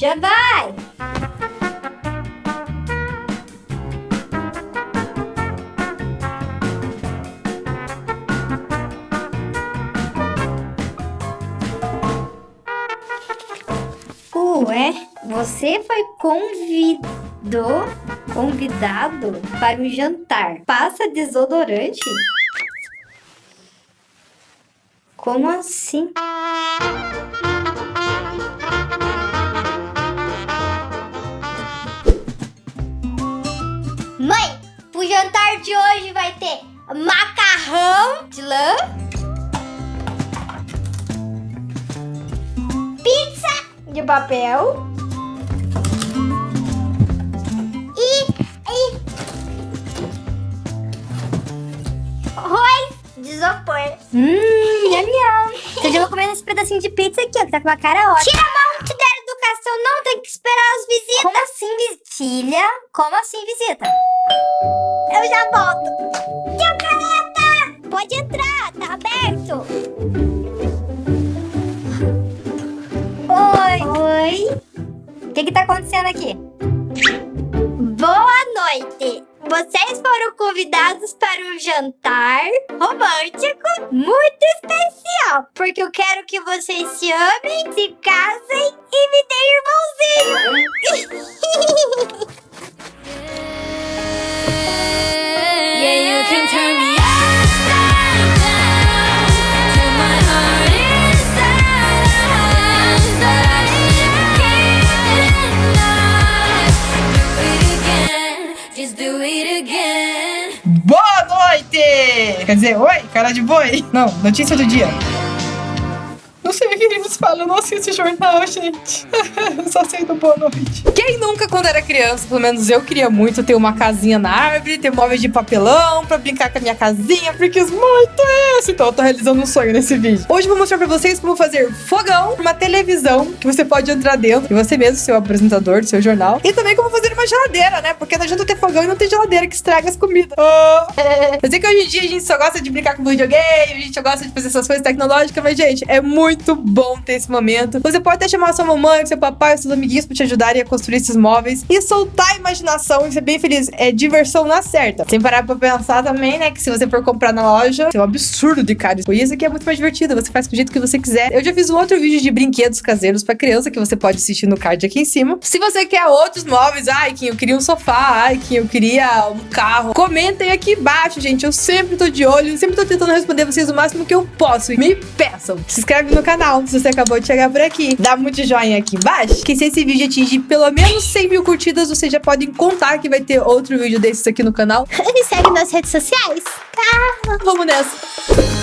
Já vai! Ué, você foi convidou, convidado para o jantar. Passa desodorante? Como assim? De papel e, e arroz de isopor. Hum, yum, yum. Então eu vou comer esse pedacinho de pizza aqui, ó, que tá com uma cara ótima. Tira a mão, te der educação, não tem que esperar as visitas. Como assim, visitilha? Como assim, visita? Eu já volto. Tio Caleta! Pode entrar, tá aberto. Oi. O que que tá acontecendo aqui? Boa noite. Vocês foram convidados para um jantar romântico muito especial. Porque eu quero que vocês se amem, se casem e me deem Boa noite! Quer dizer, oi, cara de boi. Não, notícia do dia. Não sei o que eles falam, eu não assisto jornal, gente. Eu Só sei do boa noite. Quem nunca, quando era criança, pelo menos eu queria muito ter uma casinha na árvore, ter móveis de papelão pra brincar com a minha casinha, porque quis muito isso. Então eu tô realizando um sonho nesse vídeo. Hoje eu vou mostrar pra vocês como fazer fogão, uma televisão que você pode entrar dentro, e você mesmo, seu apresentador do seu jornal, e também como fazer uma geladeira, né? Porque não adianta ter fogão e não ter geladeira que estraga as comidas. Ah. Eu sei que hoje em dia a gente só gosta de brincar com videogame, a gente só gosta de fazer essas coisas tecnológicas, mas, gente, é muito bom ter esse momento. Você pode até chamar sua mamãe, seu papai, seus amiguinhos pra te ajudarem a construir esses móveis e soltar a imaginação e ser bem feliz. É diversão na certa. Sem parar pra pensar também, né, que se você for comprar na loja, é um absurdo de caro. E isso aqui é muito mais divertido, você faz do jeito que você quiser. Eu já fiz um outro vídeo de brinquedos caseiros pra criança que você pode assistir no card aqui em cima. Se você quer outros móveis, ai, que eu queria um sofá, ai, que eu queria um carro, comentem aqui embaixo, gente. Eu sempre tô de olho, sempre tô tentando responder vocês o máximo que eu posso. Me peçam. Se inscreve no canal se você acabou de chegar por aqui. Dá muito joinha aqui embaixo. Que se esse vídeo atingir pelo menos 100 mil curtidas, vocês já podem contar que vai ter outro vídeo desses aqui no canal. Me segue nas redes sociais. Vamos nessa.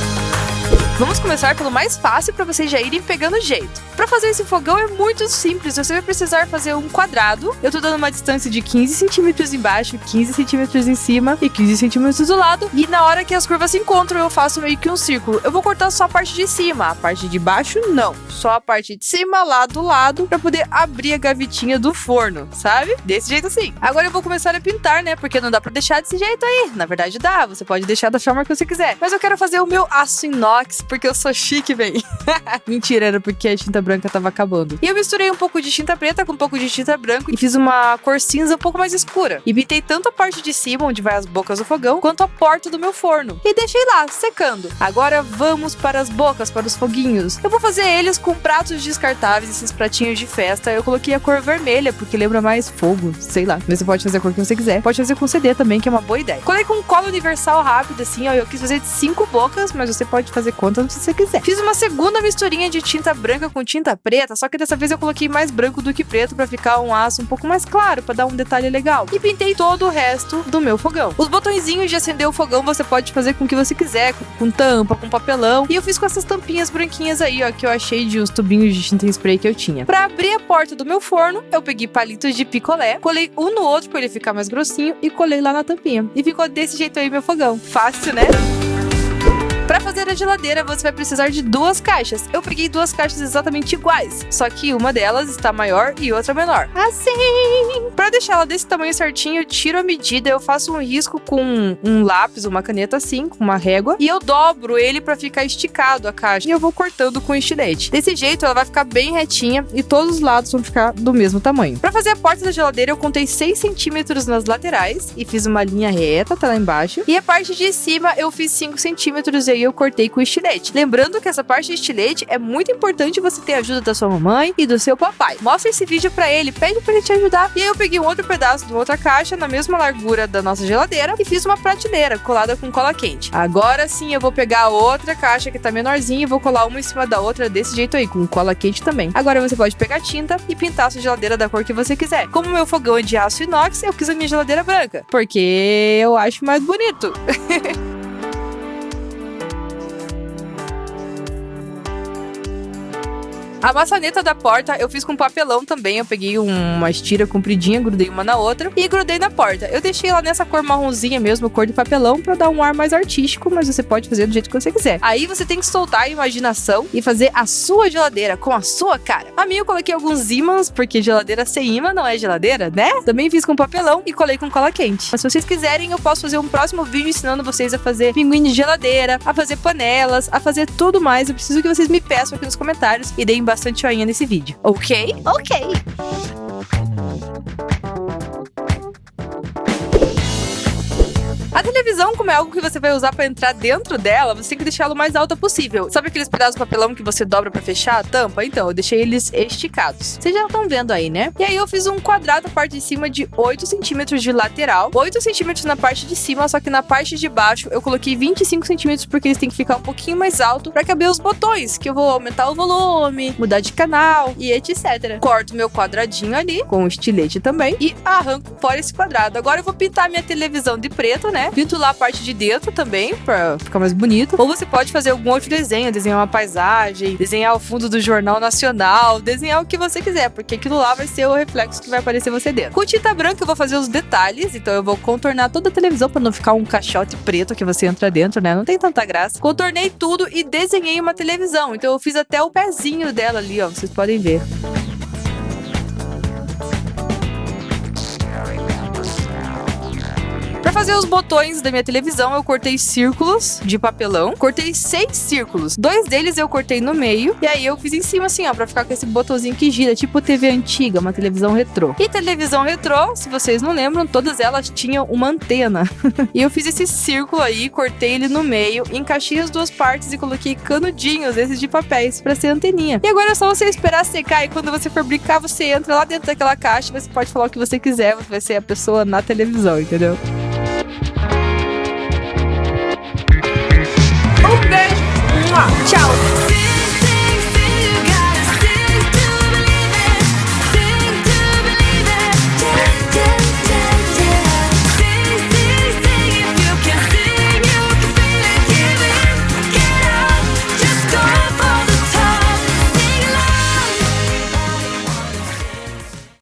Vamos começar pelo mais fácil para vocês já irem pegando jeito. Para fazer esse fogão é muito simples, você vai precisar fazer um quadrado. Eu tô dando uma distância de 15 centímetros embaixo, 15 centímetros em cima e 15 centímetros do lado. E na hora que as curvas se encontram, eu faço meio que um círculo. Eu vou cortar só a parte de cima, a parte de baixo não. Só a parte de cima, lá do lado, para poder abrir a gavetinha do forno, sabe? Desse jeito assim. Agora eu vou começar a pintar, né? Porque não dá para deixar desse jeito aí. Na verdade dá, você pode deixar da forma que você quiser. Mas eu quero fazer o meu aço inox porque eu sou chique, véi. Mentira, era porque a tinta branca tava acabando. E eu misturei um pouco de tinta preta com um pouco de tinta branca e fiz uma cor cinza um pouco mais escura. E pintei tanto a parte de cima, onde vai as bocas do fogão, quanto a porta do meu forno. E deixei lá, secando. Agora vamos para as bocas, para os foguinhos. Eu vou fazer eles com pratos descartáveis, esses pratinhos de festa. Eu coloquei a cor vermelha, porque lembra mais fogo, sei lá. Mas você pode fazer a cor que você quiser. Pode fazer com CD também, que é uma boa ideia. Colei com cola universal rápida, assim, ó. Eu quis fazer de cinco bocas, mas você pode fazer quantas você quiser. Fiz uma segunda misturinha de tinta branca com tinta preta, só que dessa vez eu coloquei mais branco do que preto pra ficar um aço um pouco mais claro, pra dar um detalhe legal. E pintei todo o resto do meu fogão. Os botõezinhos de acender o fogão você pode fazer com o que você quiser, com, com tampa, com papelão. E eu fiz com essas tampinhas branquinhas aí, ó, que eu achei de uns tubinhos de tinta spray que eu tinha. Pra abrir a porta do meu forno, eu peguei palitos de picolé, colei um no outro pra ele ficar mais grossinho e colei lá na tampinha. E ficou desse jeito aí meu fogão. Fácil, né? Pra fazer a geladeira, você vai precisar de duas caixas. Eu peguei duas caixas exatamente iguais, só que uma delas está maior e outra menor. Assim! Pra deixar ela desse tamanho certinho, eu tiro a medida, eu faço um risco com um lápis, uma caneta assim, com uma régua, e eu dobro ele pra ficar esticado a caixa. E eu vou cortando com estilete. Desse jeito, ela vai ficar bem retinha e todos os lados vão ficar do mesmo tamanho. Pra fazer a porta da geladeira, eu contei 6 centímetros nas laterais e fiz uma linha reta até lá embaixo. E a parte de cima, eu fiz 5 centímetros e aí eu cortei com estilete. Lembrando que essa parte de estilete é muito importante você ter a ajuda da sua mamãe e do seu papai. Mostra esse vídeo pra ele, pede pra ele te ajudar. E aí eu peguei um outro pedaço de outra caixa na mesma largura da nossa geladeira e fiz uma prateleira colada com cola quente. Agora sim eu vou pegar outra caixa que tá menorzinha e vou colar uma em cima da outra desse jeito aí, com cola quente também. Agora você pode pegar tinta e pintar a sua geladeira da cor que você quiser. Como meu fogão é de aço inox, eu quis a minha geladeira branca, porque eu acho mais bonito. A maçaneta da porta eu fiz com papelão também. Eu peguei uma estira compridinha, grudei uma na outra e grudei na porta. Eu deixei ela nessa cor marronzinha mesmo, cor de papelão, pra dar um ar mais artístico, mas você pode fazer do jeito que você quiser. Aí você tem que soltar a imaginação e fazer a sua geladeira com a sua cara. A minha eu coloquei alguns ímãs, porque geladeira sem imã não é geladeira, né? Também fiz com papelão e colei com cola quente. Mas se vocês quiserem, eu posso fazer um próximo vídeo ensinando vocês a fazer pinguim de geladeira, a fazer panelas, a fazer tudo mais. Eu preciso que vocês me peçam aqui nos comentários e deem bastante joinha nesse vídeo, ok? Ok. A televisão, como é algo que você vai usar pra entrar dentro dela, você tem que deixar ela o mais alta possível. Sabe aqueles pedaços de papelão que você dobra pra fechar a tampa? Então, eu deixei eles esticados. Vocês já estão vendo aí, né? E aí eu fiz um quadrado na parte de cima de 8 centímetros de lateral, 8 centímetros na parte de cima, só que na parte de baixo eu coloquei 25 centímetros porque eles têm que ficar um pouquinho mais alto pra caber os botões, que eu vou aumentar o volume, mudar de canal e etc. Corto meu quadradinho ali, com o estilete também, e arranco fora esse quadrado. Agora eu vou pintar minha televisão de preto, né? Pinto lá a parte de dentro também, pra ficar mais bonito. Ou você pode fazer algum outro desenho, desenhar uma paisagem, desenhar o fundo do Jornal Nacional, desenhar o que você quiser, porque aquilo lá vai ser o reflexo que vai aparecer você dentro. Com tinta branca eu vou fazer os detalhes, então eu vou contornar toda a televisão pra não ficar um caixote preto que você entra dentro, né? Não tem tanta graça. Contornei tudo e desenhei uma televisão, então eu fiz até o pezinho dela ali, ó, vocês podem ver. Fazer os botões da minha televisão, eu cortei círculos de papelão. Cortei seis círculos. Dois deles eu cortei no meio. E aí eu fiz em cima assim, ó, pra ficar com esse botãozinho que gira, tipo TV antiga, uma televisão retrô. E televisão retrô, se vocês não lembram, todas elas tinham uma antena. e eu fiz esse círculo aí, cortei ele no meio, encaixei as duas partes e coloquei canudinhos, esses de papéis, pra ser anteninha. E agora é só você esperar secar e quando você for brincar, você entra lá dentro daquela caixa, você pode falar o que você quiser, você vai ser a pessoa na televisão, entendeu? Tchau.